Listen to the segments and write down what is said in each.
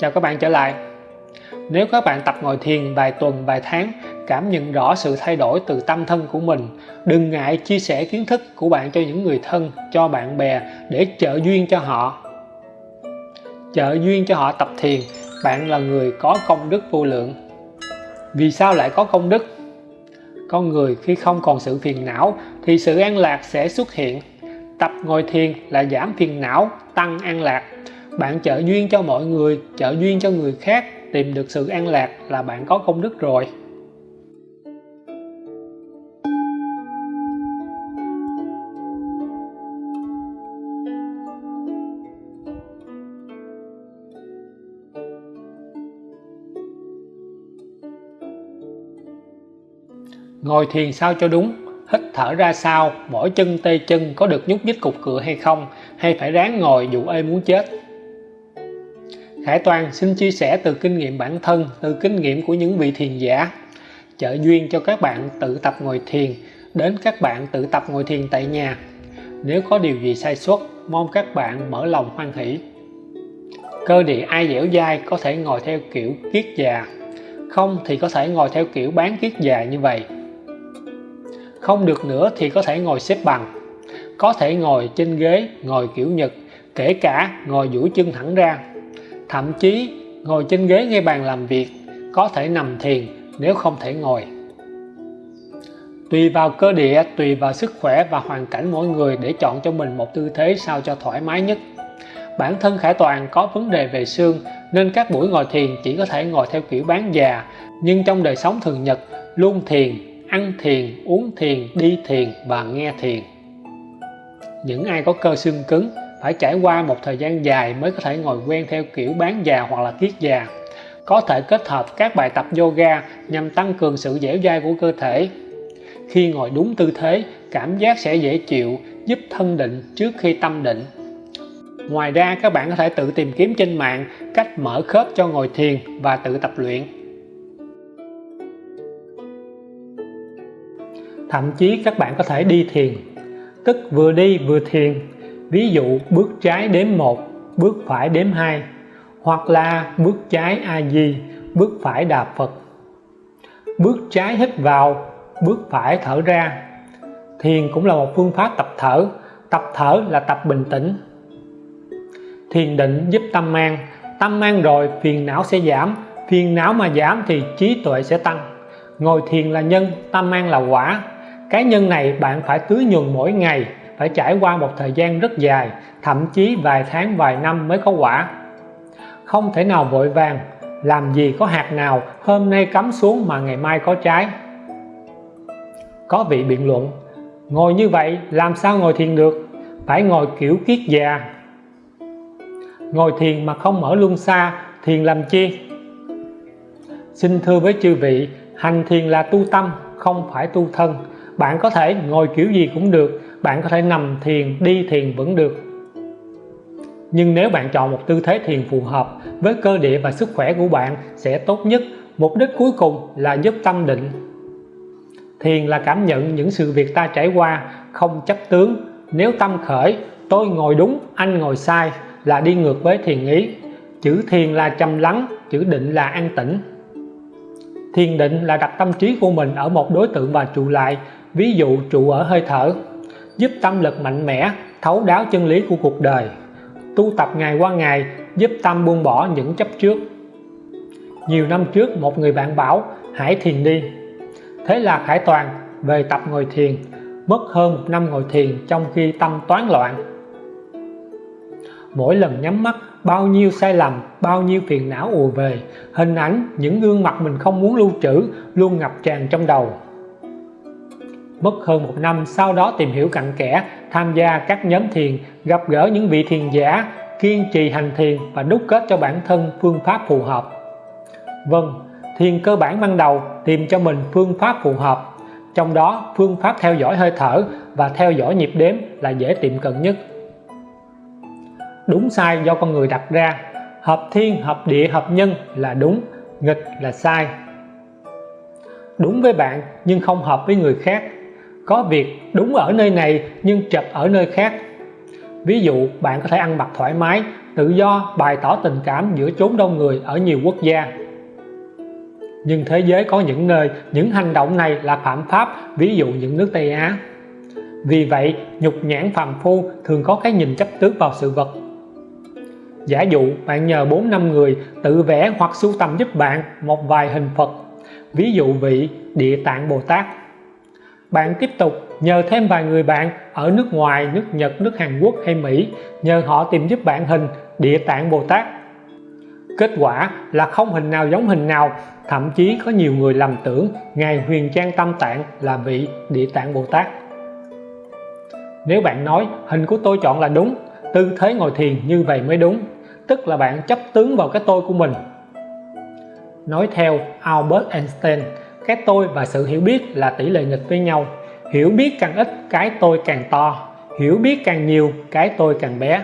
Chào các bạn trở lại. Nếu các bạn tập ngồi thiền vài tuần, vài tháng, cảm nhận rõ sự thay đổi từ tâm thân của mình, đừng ngại chia sẻ kiến thức của bạn cho những người thân, cho bạn bè để trợ duyên cho họ. Trợ duyên cho họ tập thiền, bạn là người có công đức vô lượng. Vì sao lại có công đức? Con người khi không còn sự phiền não thì sự an lạc sẽ xuất hiện. Tập ngồi thiền là giảm phiền não, tăng an lạc bạn trợ duyên cho mọi người, trợ duyên cho người khác, tìm được sự an lạc là bạn có công đức rồi. Ngồi thiền sao cho đúng, hít thở ra sao mỗi chân tê chân có được nhúc nhích cục cựa hay không, hay phải ráng ngồi dù ê muốn chết? Khải Toàn xin chia sẻ từ kinh nghiệm bản thân, từ kinh nghiệm của những vị thiền giả. Trợ duyên cho các bạn tự tập ngồi thiền, đến các bạn tự tập ngồi thiền tại nhà. Nếu có điều gì sai sót, mong các bạn mở lòng hoan hỷ. Cơ địa ai dẻo dai có thể ngồi theo kiểu kiết già, không thì có thể ngồi theo kiểu bán kiết già như vậy. Không được nữa thì có thể ngồi xếp bằng, có thể ngồi trên ghế, ngồi kiểu nhật, kể cả ngồi duỗi chân thẳng ra thậm chí ngồi trên ghế ngay bàn làm việc, có thể nằm thiền nếu không thể ngồi. Tùy vào cơ địa, tùy vào sức khỏe và hoàn cảnh mỗi người để chọn cho mình một tư thế sao cho thoải mái nhất. Bản thân Khải Toàn có vấn đề về xương, nên các buổi ngồi thiền chỉ có thể ngồi theo kiểu bán già. Nhưng trong đời sống thường nhật, luôn thiền, ăn thiền, uống thiền, đi thiền và nghe thiền. Những ai có cơ xương cứng phải trải qua một thời gian dài mới có thể ngồi quen theo kiểu bán già hoặc là kiết già. Có thể kết hợp các bài tập yoga nhằm tăng cường sự dẻo dai của cơ thể. Khi ngồi đúng tư thế, cảm giác sẽ dễ chịu, giúp thân định trước khi tâm định. Ngoài ra, các bạn có thể tự tìm kiếm trên mạng cách mở khớp cho ngồi thiền và tự tập luyện. Thậm chí các bạn có thể đi thiền, tức vừa đi vừa thiền ví dụ bước trái đếm 1 bước phải đếm 2 hoặc là bước trái a di, bước phải đà phật. Bước trái hít vào, bước phải thở ra. Thiền cũng là một phương pháp tập thở tập thở là tập bình tĩnh. Thiền định giúp tâm an tâm an rồi phiền não sẽ giảm, phiền não mà giảm thì trí tuệ sẽ tăng. Ngồi thiền là nhân, tâm an là quả. Cái nhân này bạn phải tưới nhuần mỗi ngày phải trải qua một thời gian rất dài, thậm chí vài tháng, vài năm mới có quả. Không thể nào vội vàng, làm gì có hạt nào hôm nay cắm xuống mà ngày mai có trái. Có vị biện luận, ngồi như vậy làm sao ngồi thiền được? Phải ngồi kiểu kiết già. Ngồi thiền mà không mở luân xa, thiền làm chi? Xin thưa với chư vị, hành thiền là tu tâm, không phải tu thân. Bạn có thể ngồi kiểu gì cũng được bạn có thể nằm thiền, đi thiền vẫn được. Nhưng nếu bạn chọn một tư thế thiền phù hợp với cơ địa và sức khỏe của bạn sẽ tốt nhất. Mục đích cuối cùng là giúp tâm định. Thiền là cảm nhận những sự việc ta trải qua, không chấp tướng. Nếu tâm khởi, tôi ngồi đúng, anh ngồi sai là đi ngược với thiền ý. Chữ thiền là trầm lắng, chữ định là an tĩnh. Thiền định là đặt tâm trí của mình ở một đối tượng và trụ lại, ví dụ trụ ở hơi thở giúp tâm lực mạnh mẽ, thấu đáo chân lý của cuộc đời. Tu tập ngày qua ngày giúp tâm buông bỏ những chấp trước. Nhiều năm trước, một người bạn bảo hãy thiền đi. Thế là Khải Toàn về tập ngồi thiền, mất hơn một năm ngồi thiền trong khi tâm toán loạn. Mỗi lần nhắm mắt, bao nhiêu sai lầm, bao nhiêu phiền não ùa về, hình ảnh những gương mặt mình không muốn lưu trữ, luôn ngập tràn trong đầu mất hơn một năm, sau đó tìm hiểu cặn kẽ, tham gia các nhóm thiền, gặp gỡ những vị thiền giả, kiên trì hành thiền và đúc kết cho bản thân phương pháp phù hợp. Vâng thiền cơ bản ban đầu tìm cho mình phương pháp phù hợp. Trong đó, phương pháp theo dõi hơi thở và theo dõi nhịp đếm là dễ tiệm cận nhất. Đúng sai do con người đặt ra. Hợp thiên, hợp địa, hợp nhân là đúng, nghịch là sai. Đúng với bạn nhưng không hợp với người khác có việc đúng ở nơi này nhưng chật ở nơi khác. Ví dụ, bạn có thể ăn mặc thoải mái, tự do, bày tỏ tình cảm giữa chốn đông người ở nhiều quốc gia. Nhưng thế giới có những nơi, những hành động này là phạm pháp, ví dụ những nước Tây Á. Vì vậy, nhục nhãn phàm phu thường có cái nhìn chấp tướng vào sự vật. Giả dụ, bạn nhờ 4 năm người tự vẽ hoặc sưu tầm giúp bạn một vài hình Phật. Ví dụ vị Địa Tạng Bồ Tát bạn tiếp tục nhờ thêm vài người bạn ở nước ngoài, nước Nhật, nước Hàn Quốc hay Mỹ nhờ họ tìm giúp bạn hình Địa Tạng Bồ Tát. Kết quả là không hình nào giống hình nào, thậm chí có nhiều người lầm tưởng ngài huyền trang tâm tạng là vị Địa Tạng Bồ Tát. Nếu bạn nói hình của tôi chọn là đúng, tư thế ngồi thiền như vậy mới đúng, tức là bạn chấp tướng vào cái tôi của mình. Nói theo Albert Einstein cái tôi và sự hiểu biết là tỷ lệ nghịch với nhau. Hiểu biết càng ít, cái tôi càng to. Hiểu biết càng nhiều, cái tôi càng bé.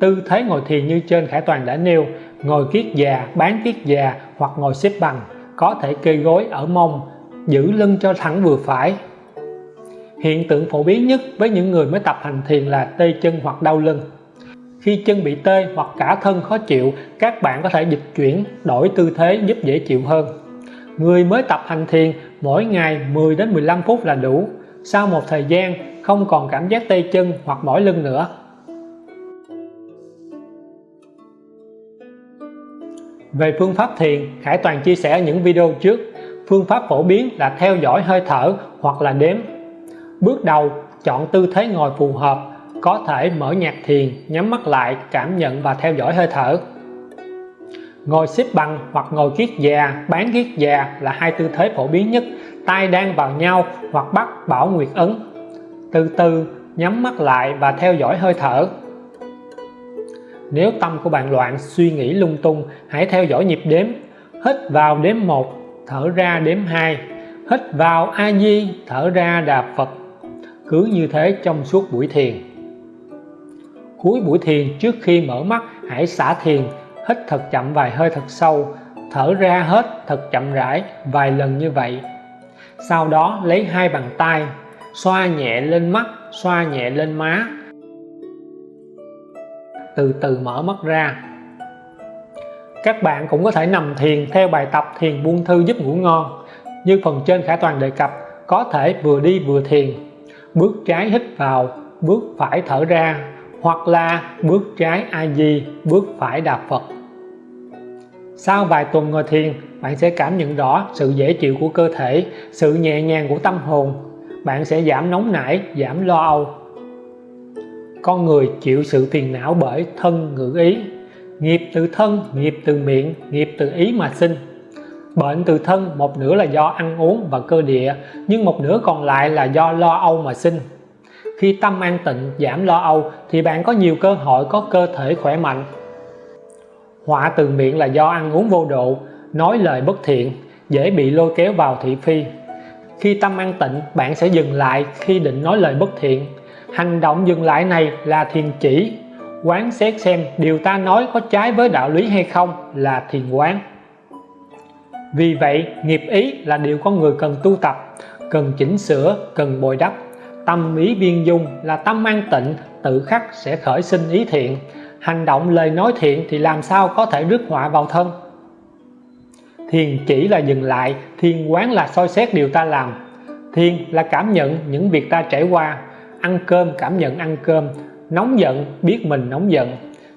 Tư thế ngồi thiền như trên Khải Toàn đã nêu, ngồi kiết già, bán kiết già hoặc ngồi xếp bằng, có thể kê gối ở mông, giữ lưng cho thẳng vừa phải. Hiện tượng phổ biến nhất với những người mới tập hành thiền là tê chân hoặc đau lưng. Khi chân bị tê hoặc cả thân khó chịu, các bạn có thể dịch chuyển, đổi tư thế giúp dễ chịu hơn người mới tập hành thiền mỗi ngày 10 đến 15 phút là đủ. Sau một thời gian, không còn cảm giác tê chân hoặc mỏi lưng nữa. Về phương pháp thiền, Khải Toàn chia sẻ ở những video trước. Phương pháp phổ biến là theo dõi hơi thở hoặc là đếm. Bước đầu, chọn tư thế ngồi phù hợp, có thể mở nhạc thiền, nhắm mắt lại, cảm nhận và theo dõi hơi thở ngồi xếp bằng hoặc ngồi kiết già, bán kiết già là hai tư thế phổ biến nhất. Tay đang vào nhau hoặc bắt bảo nguyệt ấn. Từ từ, nhắm mắt lại và theo dõi hơi thở. Nếu tâm của bạn loạn, suy nghĩ lung tung, hãy theo dõi nhịp đếm. Hít vào đếm 1 thở ra đếm 2 hít vào a di, thở ra đà phật. Cứ như thế trong suốt buổi thiền. Cuối buổi thiền, trước khi mở mắt, hãy xả thiền hít thật chậm vài hơi thật sâu, thở ra hết thật chậm rãi vài lần như vậy. Sau đó lấy hai bàn tay, xoa nhẹ lên mắt, xoa nhẹ lên má. Từ từ mở mắt ra. Các bạn cũng có thể nằm thiền theo bài tập thiền buông thư giúp ngủ ngon. Như phần trên khả Toàn đề cập, có thể vừa đi vừa thiền. Bước trái hít vào, bước phải thở ra hoặc là bước trái a di bước phải đạp phật. Sau vài tuần ngồi thiền, bạn sẽ cảm nhận rõ sự dễ chịu của cơ thể, sự nhẹ nhàng của tâm hồn. Bạn sẽ giảm nóng nảy, giảm lo âu. Con người chịu sự phiền não bởi thân ngữ ý. Nghiệp từ thân, nghiệp từ miệng, nghiệp từ ý mà sinh. Bệnh từ thân, một nửa là do ăn uống và cơ địa, nhưng một nửa còn lại là do lo âu mà sinh khi tâm an tịnh, giảm lo âu, thì bạn có nhiều cơ hội có cơ thể khỏe mạnh. Họa từ miệng là do ăn uống vô độ, nói lời bất thiện, dễ bị lôi kéo vào thị phi. Khi tâm an tịnh, bạn sẽ dừng lại khi định nói lời bất thiện. Hành động dừng lại này là thiền chỉ. Quán xét xem điều ta nói có trái với đạo lý hay không là thiền quán. Vì vậy, nghiệp ý là điều con người cần tu tập, cần chỉnh sửa, cần bồi đắp tâm ý biên dung là tâm an tịnh, tự khắc sẽ khởi sinh ý thiện. Hành động lời nói thiện thì làm sao có thể rước họa vào thân? Thiền chỉ là dừng lại, thiền quán là soi xét điều ta làm. Thiền là cảm nhận những việc ta trải qua. Ăn cơm cảm nhận ăn cơm, nóng giận biết mình nóng giận.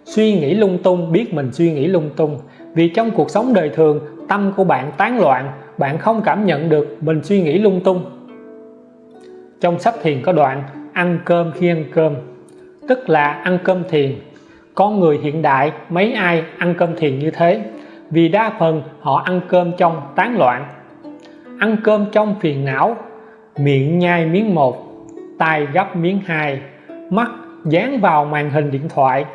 Suy nghĩ lung tung biết mình suy nghĩ lung tung. Vì trong cuộc sống đời thường, tâm của bạn tán loạn, bạn không cảm nhận được mình suy nghĩ lung tung trong sách thiền có đoạn ăn cơm khi ăn cơm. Tức là ăn cơm thiền. Con người hiện đại, mấy ai ăn cơm thiền như thế? Vì đa phần họ ăn cơm trong tán loạn. Ăn cơm trong phiền não, miệng nhai miếng một tay gấp miếng hai, mắt dán vào màn hình điện thoại,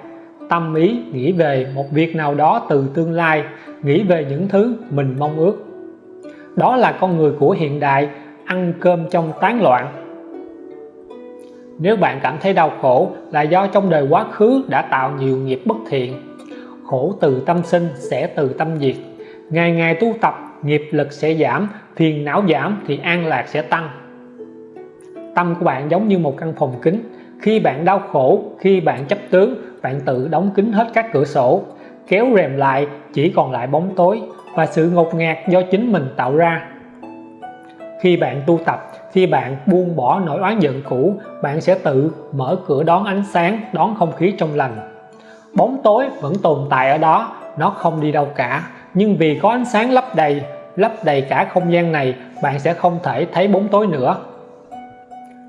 tâm ý nghĩ về một việc nào đó từ tương lai, nghĩ về những thứ mình mong ước. Đó là con người của hiện đại, ăn cơm trong tán loạn nếu bạn cảm thấy đau khổ là do trong đời quá khứ đã tạo nhiều nghiệp bất thiện. Khổ từ tâm sinh sẽ từ tâm diệt. Ngày ngày tu tập, nghiệp lực sẽ giảm, phiền não giảm thì an lạc sẽ tăng. Tâm của bạn giống như một căn phòng kính khi bạn đau khổ, khi bạn chấp tướng, bạn tự đóng kín hết các cửa sổ. Kéo rèm lại, chỉ còn lại bóng tối và sự ngột ngạt do chính mình tạo ra. Khi bạn tu tập khi bạn buông bỏ nỗi oán giận cũ, bạn sẽ tự mở cửa đón ánh sáng, đón không khí trong lành. Bóng tối vẫn tồn tại ở đó, nó không đi đâu cả. Nhưng vì có ánh sáng lấp đầy lấp đầy cả không gian này, bạn sẽ không thể thấy bóng tối nữa.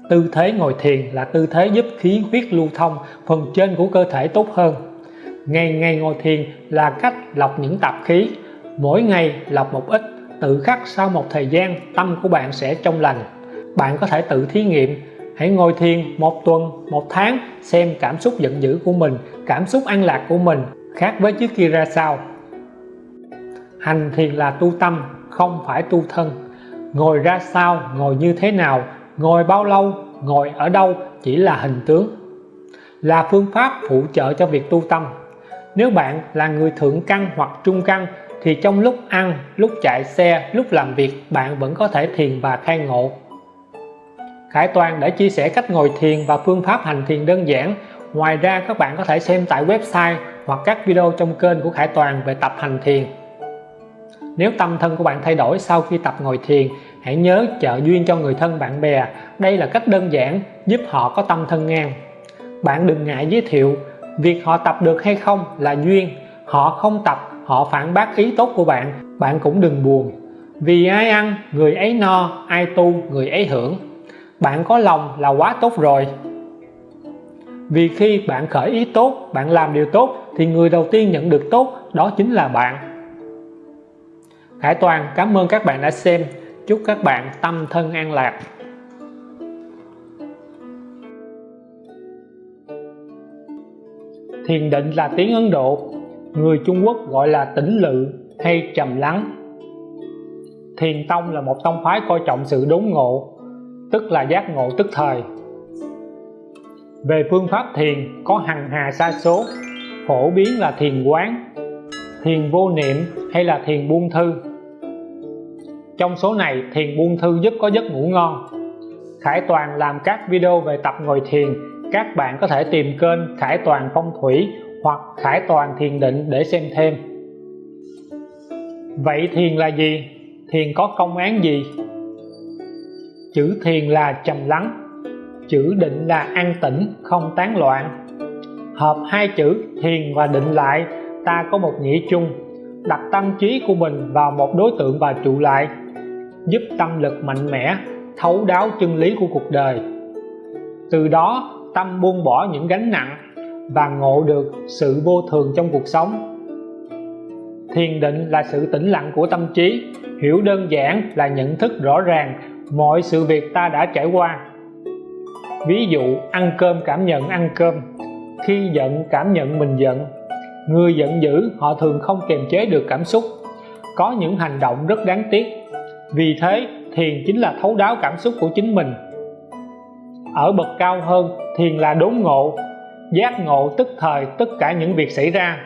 Tư thế ngồi thiền là tư thế giúp khí huyết lưu thông, phần trên của cơ thể tốt hơn. Ngày ngày ngồi thiền là cách lọc những tạp khí. Mỗi ngày lọc một ít, tự khắc sau một thời gian, tâm của bạn sẽ trong lành bạn có thể tự thí nghiệm. Hãy ngồi thiền một tuần, một tháng, xem cảm xúc giận dữ của mình, cảm xúc an lạc của mình khác với trước kia ra sao. Hành thiền là tu tâm, không phải tu thân. Ngồi ra sao, ngồi như thế nào, ngồi bao lâu, ngồi ở đâu chỉ là hình tướng. Là phương pháp phụ trợ cho việc tu tâm. Nếu bạn là người thượng căn hoặc trung căn, thì trong lúc ăn, lúc chạy xe, lúc làm việc, bạn vẫn có thể thiền và khai ngộ. Khải Toàn đã chia sẻ cách ngồi thiền và phương pháp hành thiền đơn giản. Ngoài ra, các bạn có thể xem tại website hoặc các video trong kênh của Khải Toàn về tập hành thiền. Nếu tâm thân của bạn thay đổi sau khi tập ngồi thiền, hãy nhớ trợ duyên cho người thân bạn bè. Đây là cách đơn giản, giúp họ có tâm thân ngang. Bạn đừng ngại giới thiệu việc họ tập được hay không là duyên. Họ không tập, họ phản bác ý tốt của bạn. Bạn cũng đừng buồn. Vì ai ăn, người ấy no, ai tu, người ấy hưởng bạn có lòng là quá tốt rồi. Vì khi bạn khởi ý tốt, bạn làm điều tốt, thì người đầu tiên nhận được tốt, đó chính là bạn. Hải Toàn, cảm ơn các bạn đã xem. Chúc các bạn tâm thân an lạc. Thiền định là tiếng Ấn Độ. Người Trung Quốc gọi là tĩnh lự hay trầm lắng. Thiền tông là một tông phái coi trọng sự đốn ngộ tức là giác ngộ tức thời về phương pháp thiền, có hằng hà sa số, phổ biến là thiền quán, thiền vô niệm hay là thiền buông thư trong số này, thiền buông thư giúp có giấc ngủ ngon Khải Toàn làm các video về tập ngồi thiền, các bạn có thể tìm kênh Khải Toàn Phong Thủy hoặc Khải Toàn Thiền Định để xem thêm Vậy thiền là gì? Thiền có công án gì? Chữ thiền là trầm lắng Chữ định là an tĩnh, không tán loạn. Hợp hai chữ thiền và định lại ta có một nghĩa chung đặt tâm trí của mình vào một đối tượng và trụ lại giúp tâm lực mạnh mẽ thấu đáo chân lý của cuộc đời. Từ đó tâm buông bỏ những gánh nặng và ngộ được sự vô thường trong cuộc sống. Thiền định là sự tĩnh lặng của tâm trí hiểu đơn giản là nhận thức rõ ràng mọi sự việc ta đã trải qua. Ví dụ, ăn cơm cảm nhận ăn cơm. Khi giận cảm nhận mình giận. Người giận dữ, họ thường không kiềm chế được cảm xúc. Có những hành động rất đáng tiếc. Vì thế, thiền chính là thấu đáo cảm xúc của chính mình. Ở bậc cao hơn, thiền là đốn ngộ. Giác ngộ tức thời tất cả những việc xảy ra.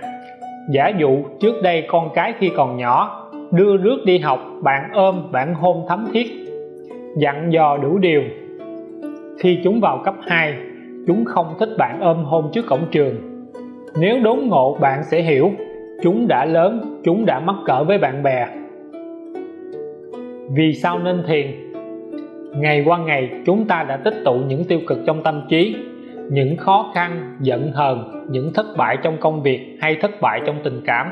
Giả dụ, trước đây con cái khi còn nhỏ, đưa rước đi học, bạn ôm, bạn hôn thấm thiết dặn dò đủ điều. Khi chúng vào cấp 2 chúng không thích bạn ôm hôn trước cổng trường. Nếu đốn ngộ, bạn sẽ hiểu, chúng đã lớn, chúng đã mắc cỡ với bạn bè. Vì sao nên thiền? Ngày qua ngày, chúng ta đã tích tụ những tiêu cực trong tâm trí, những khó khăn, giận hờn, những thất bại trong công việc hay thất bại trong tình cảm.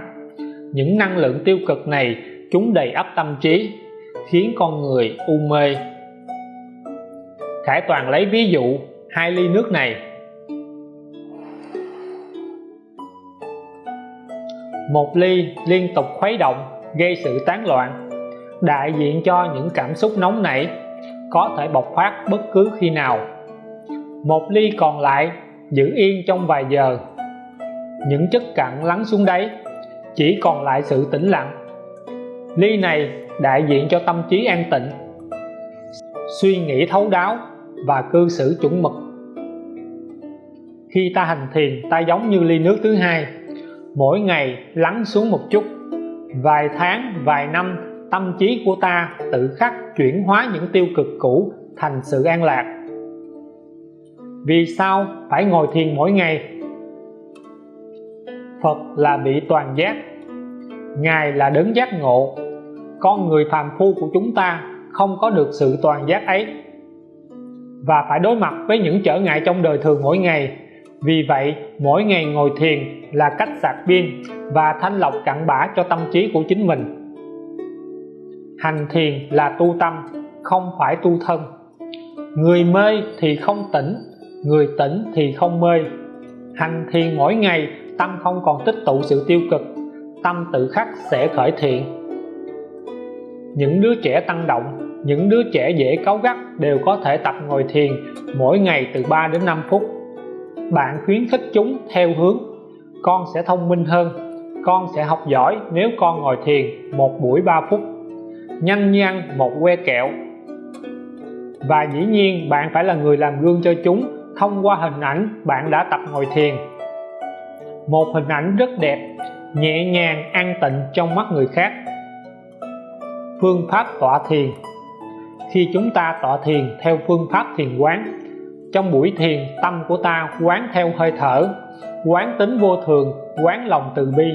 Những năng lượng tiêu cực này, chúng đầy ắp tâm trí, khiến con người u mê Khải Toàn lấy ví dụ hai ly nước này. Một ly liên tục khuấy động, gây sự tán loạn, đại diện cho những cảm xúc nóng nảy, có thể bộc phát bất cứ khi nào. Một ly còn lại giữ yên trong vài giờ. Những chất cặn lắng xuống đáy, chỉ còn lại sự tĩnh lặng. Ly này đại diện cho tâm trí an tịnh. Suy nghĩ thấu đáo và cư xử chuẩn mực. Khi ta hành thiền, ta giống như ly nước thứ hai. Mỗi ngày lắng xuống một chút. Vài tháng, vài năm, tâm trí của ta tự khắc chuyển hóa những tiêu cực cũ thành sự an lạc. Vì sao phải ngồi thiền mỗi ngày? Phật là bị toàn giác. Ngài là đấng giác ngộ. Con người phàm phu của chúng ta không có được sự toàn giác ấy và phải đối mặt với những trở ngại trong đời thường mỗi ngày. Vì vậy, mỗi ngày ngồi thiền là cách sạc pin và thanh lọc cặn bã cho tâm trí của chính mình. Hành thiền là tu tâm, không phải tu thân. Người mê thì không tỉnh, người tỉnh thì không mê. Hành thiền mỗi ngày, tâm không còn tích tụ sự tiêu cực, tâm tự khắc sẽ khởi thiện. Những đứa trẻ tăng động những đứa trẻ dễ cáu gắt đều có thể tập ngồi thiền mỗi ngày từ 3 đến 5 phút. Bạn khuyến khích chúng theo hướng, con sẽ thông minh hơn, con sẽ học giỏi nếu con ngồi thiền một buổi 3 phút. Nhanh như ăn một que kẹo. Và dĩ nhiên bạn phải là người làm gương cho chúng thông qua hình ảnh bạn đã tập ngồi thiền. Một hình ảnh rất đẹp, nhẹ nhàng an tịnh trong mắt người khác. Phương pháp tọa thiền khi chúng ta tọa thiền theo phương pháp thiền quán, trong buổi thiền tâm của ta quán theo hơi thở, quán tính vô thường, quán lòng từ bi.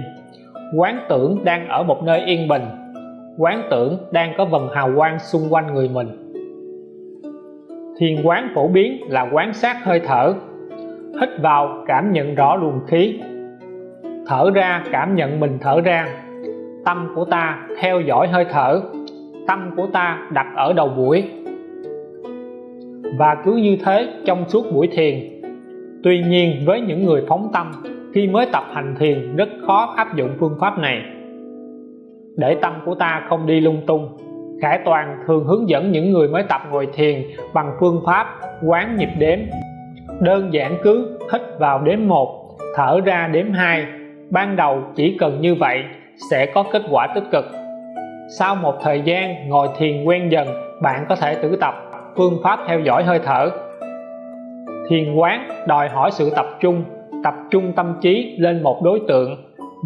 Quán tưởng đang ở một nơi yên bình, quán tưởng đang có vần hào quang xung quanh người mình. Thiền quán phổ biến là quán sát hơi thở, hít vào cảm nhận rõ luồng khí, thở ra cảm nhận mình thở ra. Tâm của ta theo dõi hơi thở tâm của ta đặt ở đầu buổi. Và cứ như thế trong suốt buổi thiền. Tuy nhiên với những người phóng tâm, khi mới tập hành thiền rất khó áp dụng phương pháp này. Để tâm của ta không đi lung tung Khải Toàn thường hướng dẫn những người mới tập ngồi thiền bằng phương pháp quán nhịp đếm. Đơn giản cứ hít vào đếm 1 thở ra đếm 2 ban đầu chỉ cần như vậy sẽ có kết quả tích cực sau một thời gian ngồi thiền quen dần, bạn có thể tự tập phương pháp theo dõi hơi thở. Thiền quán đòi hỏi sự tập trung tập trung tâm trí lên một đối tượng,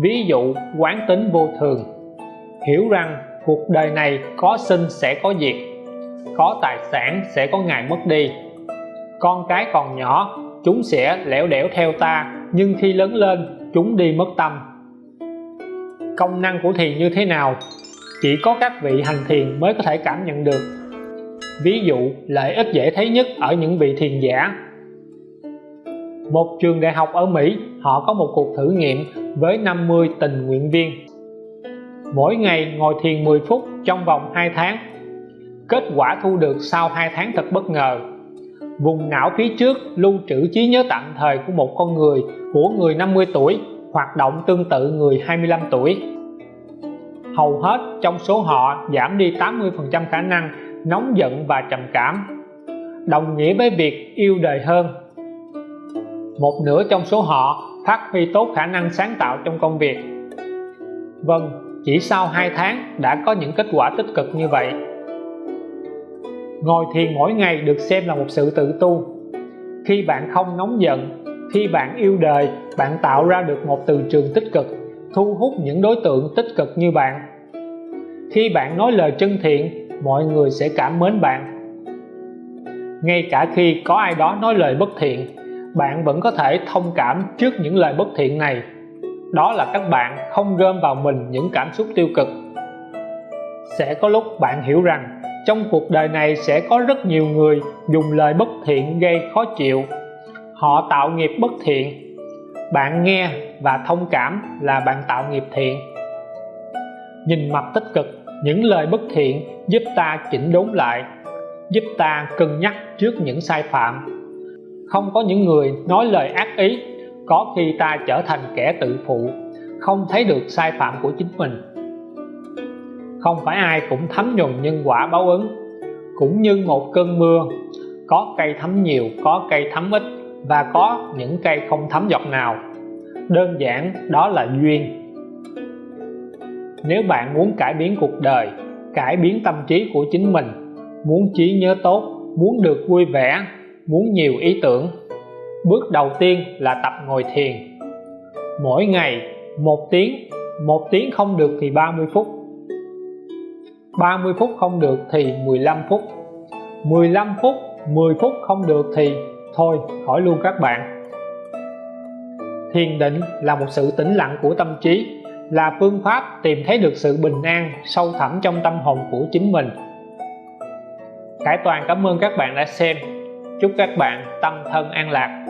ví dụ quán tính vô thường. Hiểu rằng cuộc đời này có sinh sẽ có diệt, có tài sản sẽ có ngày mất đi. Con cái còn nhỏ, chúng sẽ lẻo đẻo theo ta, nhưng khi lớn lên, chúng đi mất tâm. Công năng của thiền như thế nào? Chỉ có các vị hành thiền mới có thể cảm nhận được. Ví dụ, lợi ích dễ thấy nhất ở những vị thiền giả. Một trường đại học ở Mỹ, họ có một cuộc thử nghiệm với 50 tình nguyện viên. Mỗi ngày ngồi thiền 10 phút trong vòng 2 tháng. Kết quả thu được sau 2 tháng thật bất ngờ. Vùng não phía trước lưu trữ trí nhớ tạm thời của một con người, của người 50 tuổi, hoạt động tương tự người 25 tuổi hầu hết trong số họ giảm đi 80% khả năng nóng giận và trầm cảm. Đồng nghĩa với việc yêu đời hơn. Một nửa trong số họ phát huy tốt khả năng sáng tạo trong công việc. Vâng chỉ sau 2 tháng đã có những kết quả tích cực như vậy. Ngồi thiền mỗi ngày được xem là một sự tự tu. Khi bạn không nóng giận, khi bạn yêu đời, bạn tạo ra được một từ trường tích cực thu hút những đối tượng tích cực như bạn. Khi bạn nói lời chân thiện, mọi người sẽ cảm mến bạn. Ngay cả khi có ai đó nói lời bất thiện, bạn vẫn có thể thông cảm trước những lời bất thiện này. Đó là các bạn không gom vào mình những cảm xúc tiêu cực. Sẽ có lúc bạn hiểu rằng trong cuộc đời này sẽ có rất nhiều người dùng lời bất thiện gây khó chịu. Họ tạo nghiệp bất thiện bạn nghe và thông cảm là bạn tạo nghiệp thiện. Nhìn mặt tích cực, những lời bất thiện giúp ta chỉnh đốn lại, giúp ta cân nhắc trước những sai phạm. Không có những người nói lời ác ý, có khi ta trở thành kẻ tự phụ, không thấy được sai phạm của chính mình. Không phải ai cũng thấm nhuần nhân quả báo ứng, cũng như một cơn mưa, có cây thấm nhiều, có cây thấm ít và có những cây không thấm giọt nào. Đơn giản, đó là duyên. Nếu bạn muốn cải biến cuộc đời, cải biến tâm trí của chính mình, muốn trí nhớ tốt, muốn được vui vẻ, muốn nhiều ý tưởng, bước đầu tiên là tập ngồi thiền. Mỗi ngày, một tiếng một tiếng không được thì 30 phút. 30 phút không được thì 15 phút. 15 phút 10 phút không được thì thôi, hỏi luôn các bạn. Thiền định là một sự tĩnh lặng của tâm trí, là phương pháp tìm thấy được sự bình an sâu thẳm trong tâm hồn của chính mình. Khải Toàn cảm ơn các bạn đã xem. Chúc các bạn tâm thân an lạc.